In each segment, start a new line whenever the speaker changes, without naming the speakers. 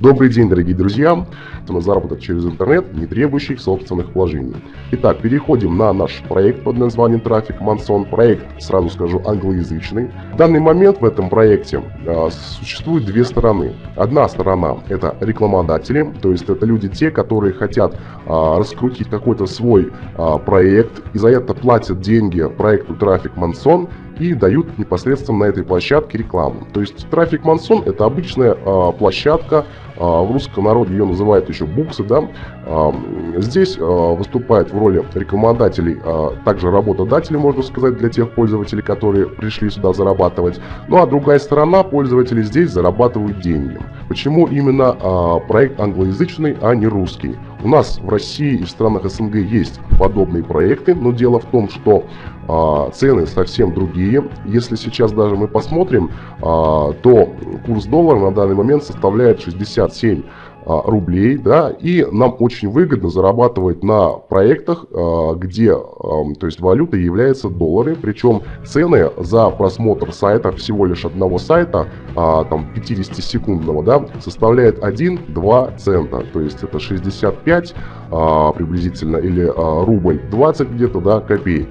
Добрый день, дорогие друзья! На заработок через интернет, не требующий собственных вложений. Итак, переходим на наш проект под названием Трафик Мансон. Проект, сразу скажу, англоязычный. В данный момент в этом проекте э, существует две стороны. Одна сторона это рекламодатели, то есть это люди те, которые хотят э, раскрутить какой-то свой э, проект и за это платят деньги проекту Трафик Мансон и дают непосредственно на этой площадке рекламу. То есть трафик Мансон это обычная э, площадка, э, в русском народе ее называют еще буксы, да. Э, здесь э, выступает в роли рекламодателей, э, также работодатели, можно сказать, для тех пользователей, которые пришли сюда зарабатывать. Ну а другая сторона, пользователи здесь зарабатывают деньги. Почему именно э, проект англоязычный, а не русский? У нас в России и в странах СНГ есть подобные проекты, но дело в том, что а, цены совсем другие. Если сейчас даже мы посмотрим, а, то курс доллара на данный момент составляет 67 а, рублей, да, и нам очень выгодно зарабатывать на проектах, а, где, то есть валюта является доллары, причем цены за просмотр сайта, всего лишь одного сайта, а, там 50-секундного, да, составляет 1-2 цента, то есть это 65 приблизительно или рубль 20 где-то, да, копеек.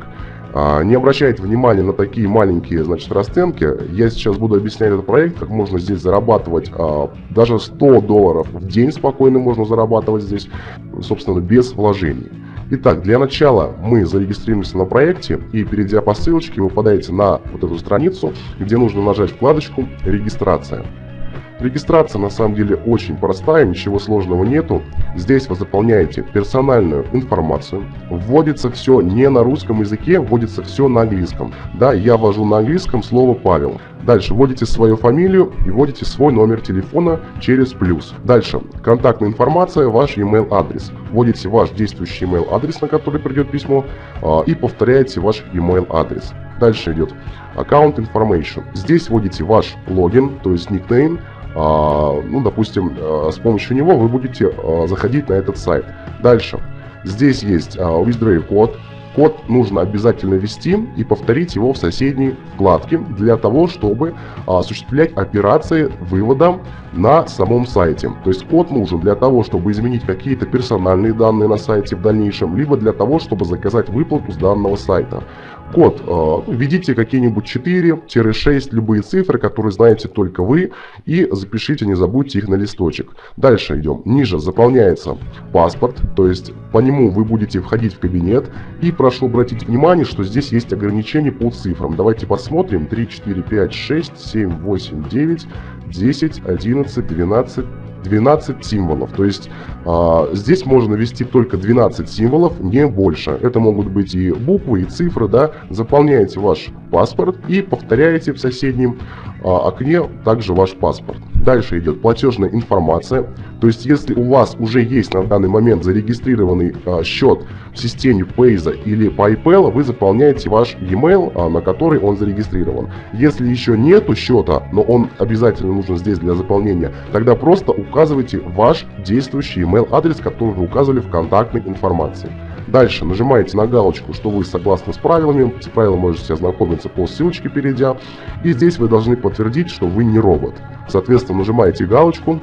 А, не обращайте внимания на такие маленькие, значит, расценки. Я сейчас буду объяснять этот проект, как можно здесь зарабатывать. А, даже 100 долларов в день спокойно можно зарабатывать здесь, собственно, без вложений. Итак, для начала мы зарегистрируемся на проекте и перейдя по ссылочке вы попадаете на вот эту страницу, где нужно нажать вкладочку «Регистрация». Регистрация на самом деле очень простая, ничего сложного нету. Здесь вы заполняете персональную информацию. Вводится все не на русском языке, вводится все на английском. Да, я ввожу на английском слово Павел. Дальше вводите свою фамилию и вводите свой номер телефона через плюс. Дальше контактная информация, ваш email адрес. Вводите ваш действующий email адрес, на который придет письмо, а, и повторяете ваш email адрес. Дальше идет аккаунт information. Здесь вводите ваш логин, то есть никнейм, ну, допустим, а, с помощью него вы будете а, заходить на этот сайт. Дальше. Здесь есть withdraw код. Код нужно обязательно ввести и повторить его в соседней вкладке для того, чтобы осуществлять операции вывода на самом сайте. То есть код нужен для того, чтобы изменить какие-то персональные данные на сайте в дальнейшем, либо для того, чтобы заказать выплату с данного сайта. Код. Э, введите какие-нибудь 4-6, любые цифры, которые знаете только вы, и запишите, не забудьте их на листочек. Дальше идем. Ниже заполняется паспорт, то есть по нему вы будете входить в кабинет. И прошу обратить внимание, что здесь есть ограничения по цифрам. Давайте посмотрим. 3, 4, 5, 6, 7, 8, 9, 10, 11, 12, 12 символов. То есть а, здесь можно ввести только 12 символов, не больше. Это могут быть и буквы, и цифры. Да? Заполняете ваш паспорт и повторяете в соседнем а, окне также ваш паспорт. Дальше идет платежная информация. То есть, если у вас уже есть на данный момент зарегистрированный а, счет в системе Payza или PayPal, вы заполняете ваш e-mail, а, на который он зарегистрирован. Если еще нету счета, но он обязательно нужен здесь для заполнения, тогда просто указывайте ваш действующий email адрес, который вы указывали в контактной информации. Дальше нажимаете на галочку, что вы согласны с правилами. С правилами можете ознакомиться по ссылочке перейдя. И здесь вы должны подтвердить, что вы не робот. Соответственно, нажимаете галочку.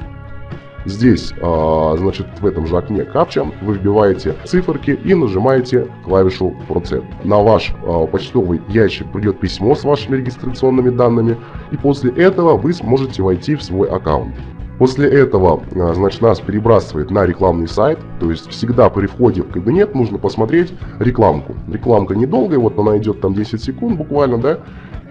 Здесь, э, значит, в этом же окне капча вы вбиваете циферки и нажимаете клавишу Process. На ваш э, почтовый ящик придет письмо с вашими регистрационными данными, и после этого вы сможете войти в свой аккаунт. После этого, а, значит, нас перебрасывает на рекламный сайт, то есть всегда при входе в кабинет нужно посмотреть рекламку. Рекламка недолгая, вот она идет там 10 секунд буквально, да,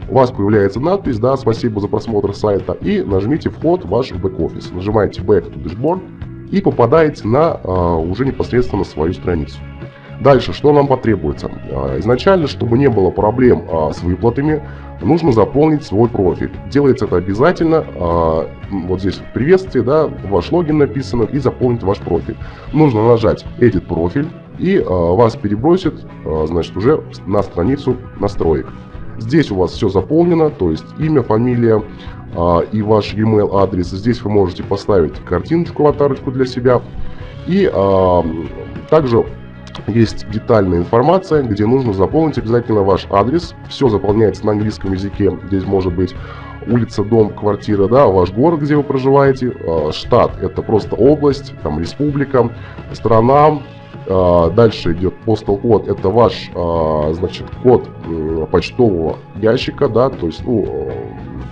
у вас появляется надпись, да, спасибо за просмотр сайта, и нажмите вход в ваш бэк-офис. Нажимаете Back to Dashboard и попадаете на а, уже непосредственно свою страницу. Дальше, что нам потребуется? А, изначально, чтобы не было проблем а, с выплатами, нужно заполнить свой профиль. Делается это обязательно, а, вот здесь в приветствии, да, ваш логин написано, и заполнить ваш профиль. Нужно нажать «Edit профиль», и вас перебросит, значит, уже на страницу настроек. Здесь у вас все заполнено, то есть имя, фамилия и ваш email адрес. Здесь вы можете поставить картиночку, аватарочку для себя. И также есть детальная информация, где нужно заполнить обязательно ваш адрес. Все заполняется на английском языке, здесь может быть улица, дом, квартира, да, ваш город, где вы проживаете, э, штат это просто область, там республика, страна, э, дальше идет postal код, это ваш, э, значит, код почтового ящика, да, то есть, ну,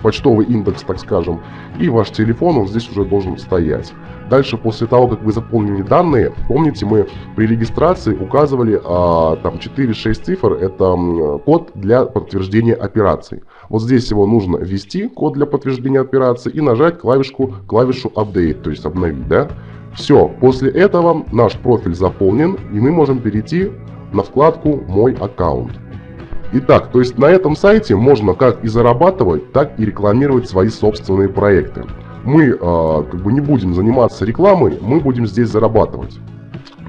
почтовый индекс, так скажем, и ваш телефон, он здесь уже должен стоять. Дальше, после того, как вы заполнили данные, помните, мы при регистрации указывали а, там 4-6 цифр, это код для подтверждения операций. Вот здесь его нужно ввести, код для подтверждения операции, и нажать клавишку, клавишу Update, то есть обновить, да. Все, после этого наш профиль заполнен, и мы можем перейти на вкладку «Мой аккаунт». Итак, то есть на этом сайте можно как и зарабатывать, так и рекламировать свои собственные проекты мы э, как бы не будем заниматься рекламой, мы будем здесь зарабатывать.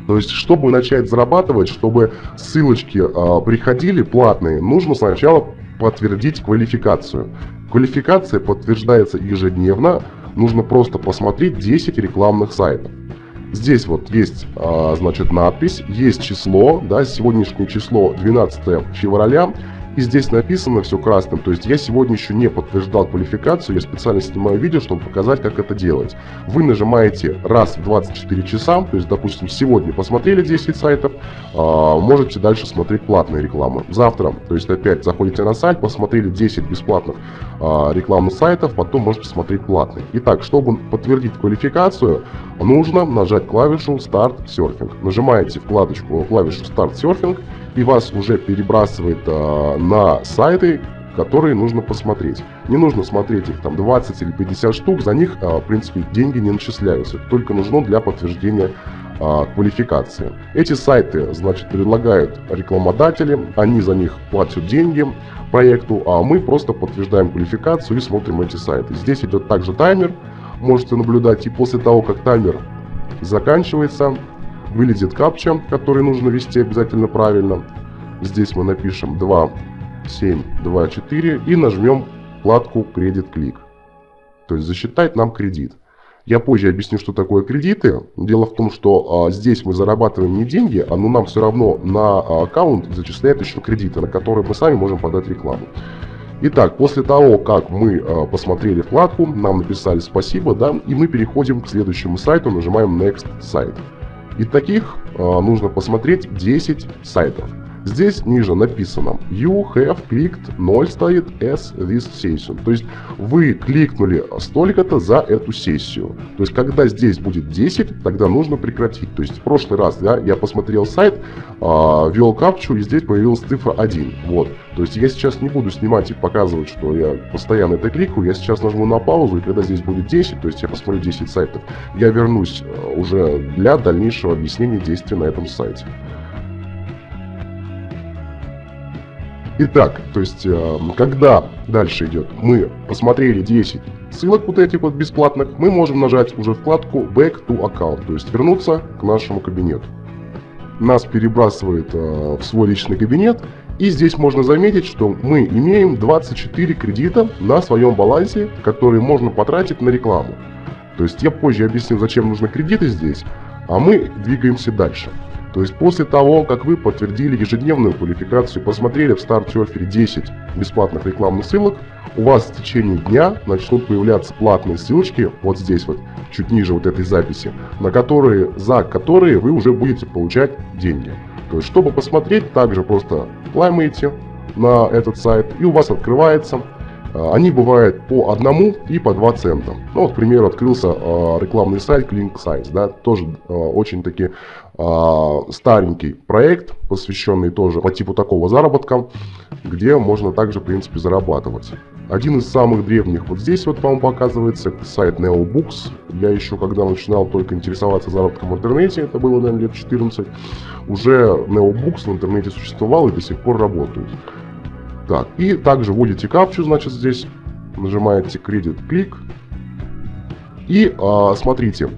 То есть, чтобы начать зарабатывать, чтобы ссылочки э, приходили платные, нужно сначала подтвердить квалификацию. Квалификация подтверждается ежедневно, нужно просто посмотреть 10 рекламных сайтов. Здесь вот есть, значит, надпись, есть число, да, сегодняшнее число 12 февраля, и здесь написано все красным, то есть я сегодня еще не подтверждал квалификацию, я специально снимаю видео, чтобы показать, как это делать. Вы нажимаете раз в 24 часа, то есть, допустим, сегодня посмотрели 10 сайтов, а, можете дальше смотреть платные рекламы. Завтра, то есть опять заходите на сайт, посмотрели 10 бесплатных а, рекламных сайтов, потом можете смотреть платные. Итак, чтобы подтвердить квалификацию, нужно нажать клавишу Start Surfing. Нажимаете вкладочку клавишу Start Surfing и вас уже перебрасывает а, на сайты, которые нужно посмотреть. Не нужно смотреть их там 20 или 50 штук, за них, а, в принципе, деньги не начисляются. только нужно для подтверждения а, квалификации. Эти сайты, значит, предлагают рекламодатели, они за них платят деньги проекту, а мы просто подтверждаем квалификацию и смотрим эти сайты. Здесь идет также таймер, можете наблюдать, и после того, как таймер заканчивается, вылезет капча, который нужно ввести обязательно правильно. Здесь мы напишем 2, 7, 2, 4 и нажмем вкладку «Кредит клик». То есть засчитать нам кредит. Я позже объясню, что такое кредиты. Дело в том, что а, здесь мы зарабатываем не деньги, а но нам все равно на а, аккаунт зачисляют еще кредиты, на которые мы сами можем подать рекламу. Итак, после того, как мы а, посмотрели вкладку, нам написали спасибо, да, и мы переходим к следующему сайту, нажимаем Next Site. И таких э, нужно посмотреть 10 сайтов. Здесь ниже написано You have clicked 0 стоит as this session. То есть вы кликнули столько-то за эту сессию. То есть когда здесь будет 10, тогда нужно прекратить. То есть в прошлый раз да, я посмотрел сайт, э, ввел капчу и здесь появилась цифра 1. Вот. То есть я сейчас не буду снимать и показывать, что я постоянно это кликаю. Я сейчас нажму на паузу и когда здесь будет 10, то есть я посмотрю 10 сайтов, я вернусь э, уже для дальнейшего объяснения действий на этом сайте. Итак, то есть, э, когда дальше идет, мы посмотрели 10 ссылок вот этих вот бесплатных, мы можем нажать уже вкладку Back to Account, то есть вернуться к нашему кабинету. Нас перебрасывает э, в свой личный кабинет, и здесь можно заметить, что мы имеем 24 кредита на своем балансе, которые можно потратить на рекламу. То есть я позже объясню, зачем нужны кредиты здесь, а мы двигаемся дальше. То есть после того, как вы подтвердили ежедневную квалификацию, посмотрели в StartSurfer 10 бесплатных рекламных ссылок, у вас в течение дня начнут появляться платные ссылочки, вот здесь вот, чуть ниже вот этой записи, на которые, за которые вы уже будете получать деньги. То есть, чтобы посмотреть, также просто клаймаете на этот сайт, и у вас открывается а, они бывают по одному и по два цента. Ну, вот, к примеру, открылся э, рекламный сайт Clink Sites, да, тоже э, очень таки э, старенький проект, посвященный тоже по типу такого заработка, где можно также, в принципе, зарабатывать. Один из самых древних вот здесь вот вам показывается, сайт NeoBooks. Я еще когда начинал только интересоваться заработком в интернете, это было, наверное, лет 14, уже NeoBooks в интернете существовал и до сих пор работает. Так, и также вводите капчу, значит, здесь нажимаете кредит клик. И а, смотрите,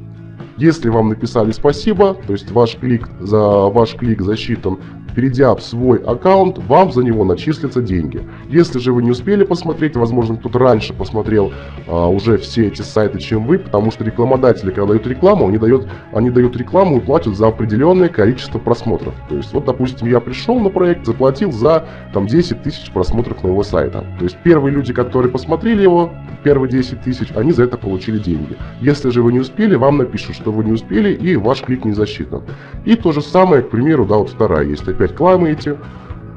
если вам написали спасибо, то есть ваш клик, за ваш клик засчитан, перейдя в свой аккаунт, вам за него начислятся деньги. Если же вы не успели посмотреть, возможно, кто-то раньше посмотрел а, уже все эти сайты, чем вы, потому что рекламодатели, когда дают рекламу, они дают, они дают рекламу и платят за определенное количество просмотров. То есть, вот, допустим, я пришел на проект, заплатил за там 10 тысяч просмотров моего сайта. То есть, первые люди, которые посмотрели его, первые 10 тысяч, они за это получили деньги. Если же вы не успели, вам напишут, что вы не успели, и ваш клик не засчитан. И то же самое, к примеру, да, вот вторая есть. Опять клаймаете,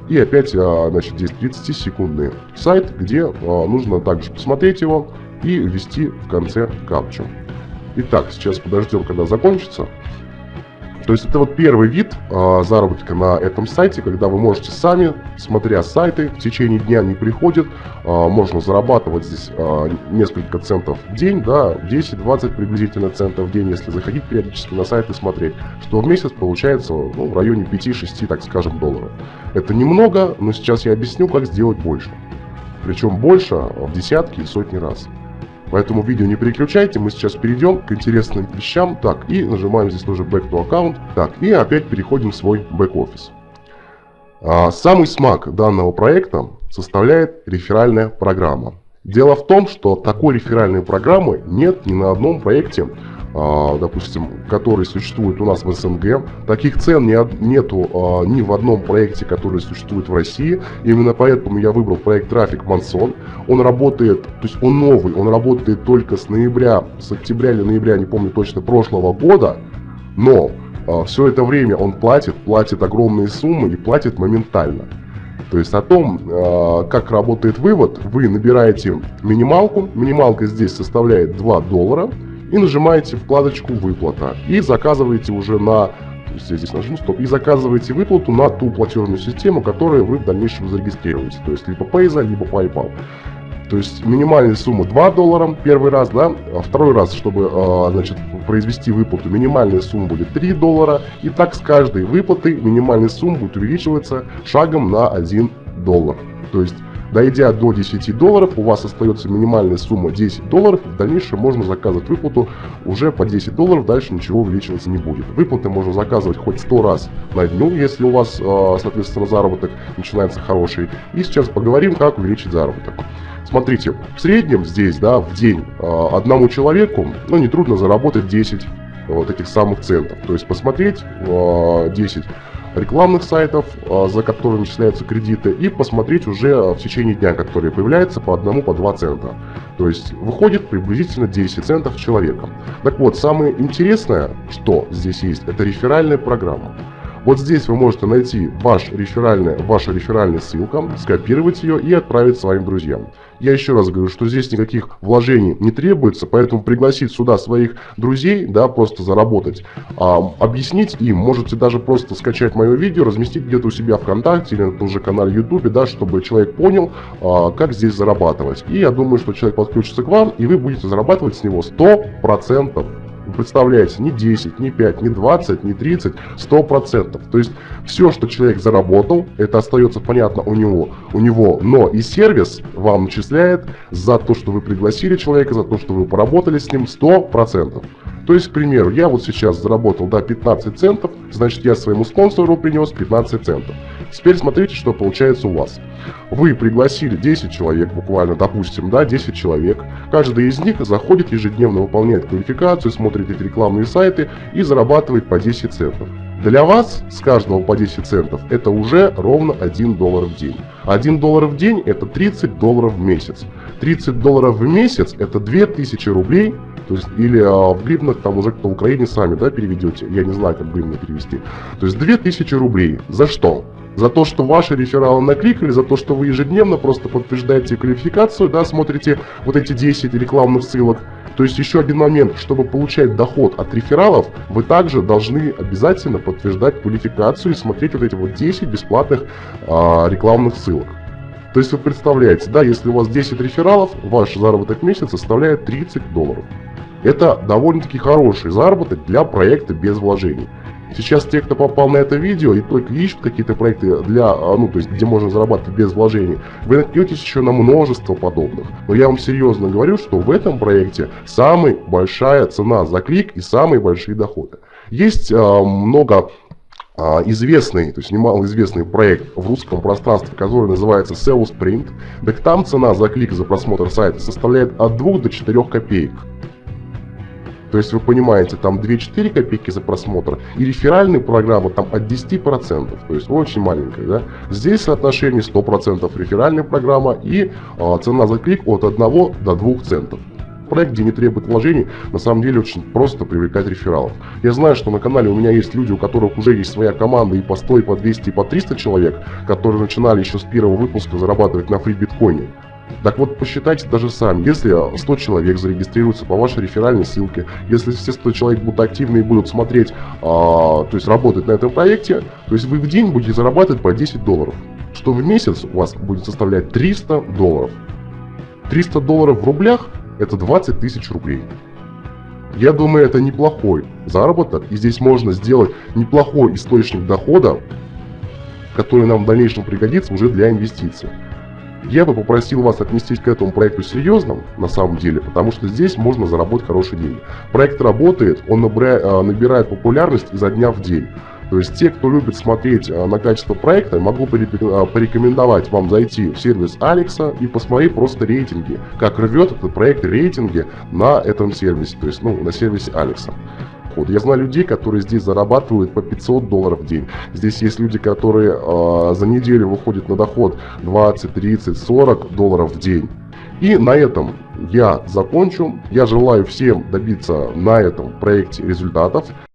и опять, а, значит, здесь 30-секундный сайт, где а, нужно также посмотреть его и ввести в конце капчу. Итак, сейчас подождем, когда закончится. То есть это вот первый вид э, заработка на этом сайте, когда вы можете сами, смотря сайты, в течение дня не приходят, э, можно зарабатывать здесь э, несколько центов в день, да, 10-20 приблизительно центов в день, если заходить периодически на сайт и смотреть, что в месяц получается ну, в районе 5-6, так скажем, долларов. Это немного, но сейчас я объясню, как сделать больше. Причем больше в десятки и сотни раз. Поэтому видео не переключайте, мы сейчас перейдем к интересным вещам. Так, и нажимаем здесь тоже Back to Account. Так, и опять переходим в свой бэк-офис. А, самый смак данного проекта составляет реферальная программа. Дело в том, что такой реферальной программы нет ни на одном проекте допустим, который существует у нас в СНГ. Таких цен не, нету а, ни в одном проекте, который существует в России. Именно поэтому я выбрал проект Трафик Мансон. Он работает, то есть он новый, он работает только с ноября, с октября или ноября, не помню точно, прошлого года. Но а, все это время он платит, платит огромные суммы и платит моментально. То есть о том, как работает вывод, вы набираете минималку. Минималка здесь составляет 2 доллара и нажимаете вкладочку «Выплата» и заказываете уже на я здесь нажму стоп и заказываете выплату на ту платежную систему, которую вы в дальнейшем зарегистрируете. То есть либо Payza, либо PayPal. То есть минимальная сумма 2 доллара первый раз, да, а второй раз, чтобы, а, значит, произвести выплату, минимальная сумма будет 3 доллара. И так с каждой выплаты минимальная сумма будет увеличиваться шагом на 1 доллар. То есть Дойдя до 10 долларов, у вас остается минимальная сумма 10 долларов. В дальнейшем можно заказывать выплату уже по 10 долларов, дальше ничего увеличиваться не будет. Выплаты можно заказывать хоть 100 раз на дню, если у вас, а, соответственно, заработок начинается хороший. И сейчас поговорим, как увеличить заработок. Смотрите, в среднем здесь, да, в день а, одному человеку, ну, нетрудно заработать 10 вот этих самых центов. То есть посмотреть 10 а, рекламных сайтов, а, за которые начисляются кредиты, и посмотреть уже в течение дня, которые появляются по одному, по два цента. То есть выходит приблизительно 10 центов человека. Так вот, самое интересное, что здесь есть, это реферальная программа. Вот здесь вы можете найти ваш реферальный, ваша реферальная ссылка, скопировать ее и отправить своим друзьям. Я еще раз говорю, что здесь никаких вложений не требуется, поэтому пригласить сюда своих друзей, да, просто заработать, а, объяснить им, можете даже просто скачать мое видео, разместить где-то у себя ВКонтакте или на том же канале YouTube, да, чтобы человек понял, а, как здесь зарабатывать. И я думаю, что человек подключится к вам, и вы будете зарабатывать с него 100%. Вы представляете, не 10, не 5, не 20, не 30, 100%. То есть все, что человек заработал, это остается понятно у него, у него, но и сервис вам начисляет за то, что вы пригласили человека, за то, что вы поработали с ним 100%. То есть, к примеру, я вот сейчас заработал, да, 15 центов, значит, я своему спонсору принес 15 центов. Теперь смотрите, что получается у вас. Вы пригласили 10 человек, буквально, допустим, да, 10 человек. Каждый из них заходит ежедневно, выполняет квалификацию, смотрит эти рекламные сайты и зарабатывает по 10 центов. Для вас с каждого по 10 центов это уже ровно 1 доллар в день. 1 доллар в день это 30 долларов в месяц. 30 долларов в месяц это 2000 рублей, то есть или а, в гривнах там уже кто в Украине сами да, переведете, я не знаю как гривны перевести. То есть 2000 рублей. За что? За то, что ваши рефералы накликали, за то, что вы ежедневно просто подтверждаете квалификацию, да, смотрите вот эти 10 рекламных ссылок. То есть еще один момент, чтобы получать доход от рефералов, вы также должны обязательно подтверждать квалификацию и смотреть вот эти вот 10 бесплатных а, рекламных ссылок. То есть вы представляете, да, если у вас 10 рефералов, ваш заработок в месяц составляет 30 долларов. Это довольно-таки хороший заработок для проекта без вложений. Сейчас те, кто попал на это видео и только ищут какие-то проекты для, а, ну, то есть, где можно зарабатывать без вложений, вы наткнетесь еще на множество подобных. Но я вам серьезно говорю, что в этом проекте самая большая цена за клик и самые большие доходы. Есть э, много а, известный, то есть немалоизвестный проект в русском пространстве, который называется SEO Sprint, так там цена за клик за просмотр сайта составляет от 2 до 4 копеек. То есть вы понимаете, там 2-4 копейки за просмотр, и реферальные программы там от 10%, то есть очень маленькая. Да? Здесь соотношение 100% реферальная программа и а, цена за клик от 1 до 2 центов проект, где не требует вложений, на самом деле очень просто привлекать рефералов. Я знаю, что на канале у меня есть люди, у которых уже есть своя команда и по 100, и по 200, и по 300 человек, которые начинали еще с первого выпуска зарабатывать на фри биткоине. Так вот, посчитайте даже сами, если 100 человек зарегистрируются по вашей реферальной ссылке, если все 100 человек будут активны и будут смотреть, а, то есть работать на этом проекте, то есть вы в день будете зарабатывать по 10 долларов, что в месяц у вас будет составлять 300 долларов. 300 долларов в рублях это 20 тысяч рублей. Я думаю, это неплохой заработок, и здесь можно сделать неплохой источник дохода, который нам в дальнейшем пригодится уже для инвестиций. Я бы попросил вас отнестись к этому проекту серьезно, на самом деле, потому что здесь можно заработать хорошие деньги. Проект работает, он э, набирает популярность изо дня в день. То есть те, кто любит смотреть э, на качество проекта, могу э, порекомендовать вам зайти в сервис Алекса и посмотреть просто рейтинги, как рвет этот проект рейтинги на этом сервисе, то есть ну, на сервисе Алекса доход. Я знаю людей, которые здесь зарабатывают по 500 долларов в день. Здесь есть люди, которые э, за неделю выходят на доход 20, 30, 40 долларов в день. И на этом я закончу. Я желаю всем добиться на этом проекте результатов.